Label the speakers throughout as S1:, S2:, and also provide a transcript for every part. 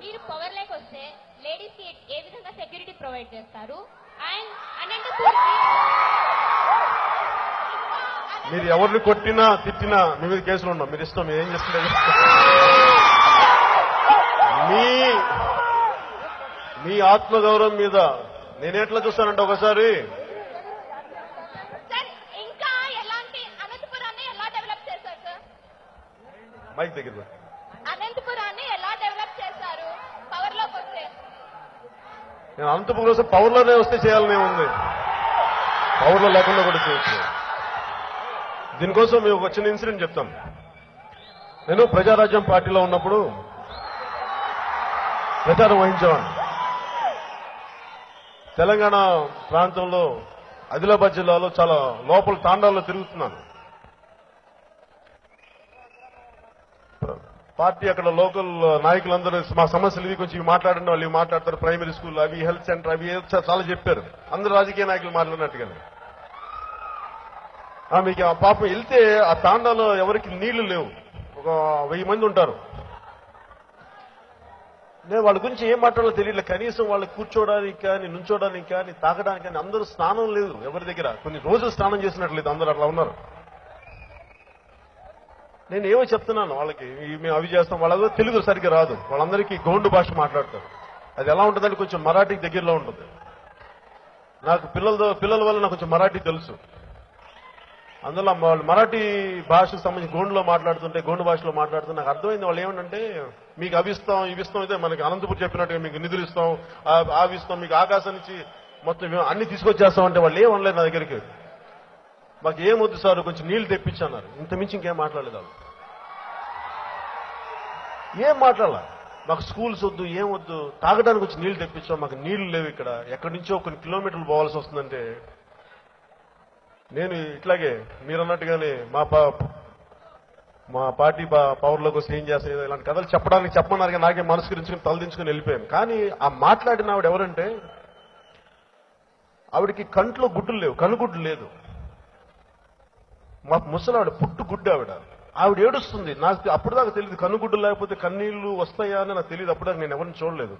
S1: మీరు power lake వస్తే లేడీస్కి ఏ విధంగా సెక్యూరిటీ ప్రొవైడ్ చేస్తారు? అండ్
S2: మీరు ఎవరిని కొట్టినా తిట్టినా మీ మీద కేసులు ఉండవు. మీరు ఇష్టం మీరు ఏం చేస్తుంటారు? మీ మీ ఆత్మగౌరవం మీద నేను ఎట్లా చూస్తానంటే ఒకసారి
S1: సార్ ఇంకా ఎలాంటి అనంతపురాన్ని ఎలా డెవలప్ చేశారు సార్
S2: మైక్ దగ్గర పెట్టు.
S1: అనంతపురాన్ని ఎలా డెవలప్ చేశారు పవర్లోకి వస్తే
S2: నేను అనంతపురం కోసం పవర్లోనే వస్తే చేయాలనే ఉంది. పవర్లో లేకుండా కూడా చేయొచ్చు. దీనికోసం మేము ఒక చిన్న ఇన్సిడెంట్ చెప్తాం. నేను ప్రజారాజ్యం పార్టీలో ఉన్నప్పుడు ప్రచారం వహించేవాడిని. తెలంగాణ ప్రాంతంలో ఆదిలాబాద్ జిల్లాలో చాలా లోపల తాండాల్లో తిరుగుతున్నాను. పార్టీ అక్కడ లోకల్ నాయకులందరూ మా సమస్యలు ఇవి కొంచెం మాట్లాడండి వాళ్ళు మాట్లాడతారు ప్రైమరీ స్కూల్ అవి హెల్త్ సెంటర్ అవి చాలా చెప్పారు. అందరు రాజకీయ నాయకులు మాట్లాడినట్టుగానే. మీకు ఆ పాపం వెళ్తే ఆ తాండాలో ఎవరికి నీళ్ళు లేవు. ఒక వెయ్యి మంది ఉంటారు. నేను వాళ్ళ గురించి ఏం మాట్లాడాలో తెలియట్లేదు. కనీసం వాళ్ళు కూర్చోడానికి కానీ నుంచోడానికి కానీ తాగడానికి కానీ అందరూ స్నానం లేదు ఎవరి దగ్గర. కొన్ని రోజులు స్నానం చేసినట్లేదు అందరూ అట్లా ఉన్నారు. నేను ఏమో చెప్తున్నాను వాళ్ళకి మేము అవి చేస్తాం వాళ్ళ తెలుగు సరిగ్గా రాదు. వాళ్ళందరికీ గోండు భాష మాట్లాడతారు. అది ఎలా ఉంటుందంటే కొంచెం మరాఠీకి దగ్గరలో ఉంటుంది. నాకు పిల్లలతో పిల్లల వల్ల నాకు కొంచెం మరాఠీ తెలుసు. అందులో వాళ్ళు మరాఠీ భాషకు సంబంధించి గోండులో మాట్లాడుతుంటే గోండు భాషలో మాట్లాడుతుంటే నాకు అర్థమైంది వాళ్ళు ఏమంటే మీకు అవి ఇస్తాం అయితే మనకి అనంతపురం చెప్పినట్టుగా మీకు నిధులు ఇస్తాం ఆ- మీకు ఆకాశం నుంచి మొత్తం మేము అన్ని తీసుకొచ్చేస్తాం అంటే వాళ్ళు ఏమనలేదు నా దగ్గరికి. మాకు ఏమొద్దు సార్ కొంచెం నీళ్ళు తెప్పించన్నారు ఇంత మించి ఇంకేం మాట్లాడలేదు వాళ్ళు. ఏం మాట్లాడాల? మాకు స్కూల్స్ వద్దు ఏం వద్దు తాగడానికి వచ్చి నీళ్ళు తెప్పించాం మాకు నీళ్ళు లేవు ఇక్కడ. ఎక్కడి నుంచో కొన్ని కిలోమీటర్లు పోవాల్సి వస్తుందంటే నేను ఇట్లాగే మీరు అన్నట్టుగానే మా పా మా పార్టీ పా- పవర్లోకి వస్తే ఏం చేస్తాయి ఇలాంటి కథలు చెప్పడానికి చెప్పమన్నారు కానీ నాకే మనసు తలదించుకుని వెళ్ళిపోయాను. కానీ ఆ మాట్లాడిన ఆవిడ ఎవరంటే ఆవిడకి కంట్లో గుడ్డులు లేవు కనుగుడ్డు లేదు. మా ముసలావిడ పుట్టు గుడ్డు ఆవిడ. ఆవిడ ఏడుస్తుంది. నాకు అప్పుడు దాకా తెలియదు కన్నుగుడ్డు లేకపోతే కన్నీళ్ళు వస్తాయా అని నాకు తెలియదు అప్పుడు దాకా నేను ఎవరిని చూడలేదు.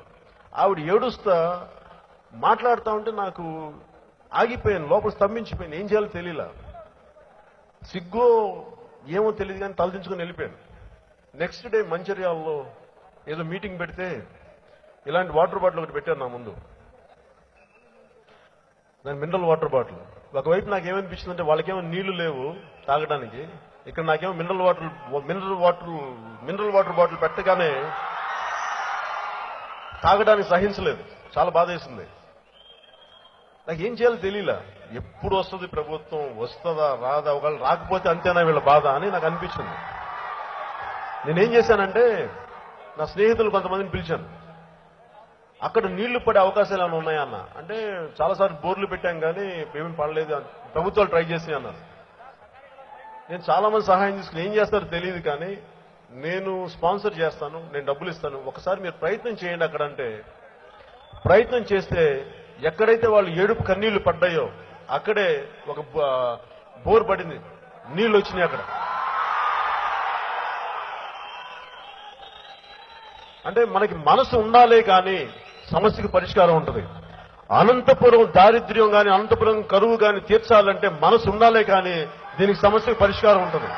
S2: ఆవిడ ఏడుస్తా మాట్లాడుతా ఉంటే నాకు ఆగిపోయాను. లోపల స్తంభించిపోయాను. ఏం చేయాలో తెలియలా సిగ్గో ఏమో తెలియదు కానీ తలదించుకొని వెళ్ళిపోయాను. నెక్స్ట్ డే మంచిర్యాలలో ఏదో మీటింగ్ పెడితే ఇలాంటి వాటర్ బాటిల్ ఒకటి పెట్టారు నా ముందు. దాని మినరల్ వాటర్ బాటిల్. ఒకవైపు నాకు ఏమనిపించింది అంటే వాళ్ళకేమో నీళ్ళు లేవు తాగడానికి. ఇక్కడ నాకేమో mineral water mineral water mineral water bottle పెట్టగానే తాగడానికి సహించలేదు. చాలా బాధ వేసింది నాకు ఏం చేయాలో తెలియలా. ఎప్పుడు వస్తుంది ప్రభుత్వం వస్తుందా రాదా ఒకవేళ రాకపోతే అంతేనా వీళ్ళ బాధ అని నాకు అనిపించింది. నేనేం చేశానంటే నా స్నేహితులు కొంతమందిని పిలిచాను. అక్కడ నీళ్ళు పడే అవకాశాలు ఏమైనా ఉన్నాయా అన్న అంటే చాలాసార్లు బోర్లు పెట్టాం కానీ ఏమీ పడలేదు ప్రభుత్వాలు ట్రై చేసి అన్నారు. నేను చాలా మంది సహాయం తీసుకుని ఏం చేస్తారో తెలియదు కానీ నేను స్పాన్సర్ చేస్తాను నేను డబ్బులు ఇస్తాను. ఒకసారి మీరు ప్రయత్నం చేయండి అక్కడ అంటే. ప్రయత్నం చేస్తే ఎక్కడైతే వాళ్ళు ఏడుపు కన్నీళ్ళు పడ్డాయో అక్కడే ఒక బోర్ పడింది. నీళ్ళు వచ్చినాయి అక్కడ. అంటే మనకి మనసు ఉండాలే కానీ సమస్యకి పరిష్కారం ఉంటుంది. అనంతపురం దారిద్ర్యం కానీ అనంతపురం కరువు కానీ తీర్చాలంటే మనసు ఉండాలే కానీ దీనికి సమస్యకు పరిష్కారం ఉంటుంది.